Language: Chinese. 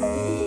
回。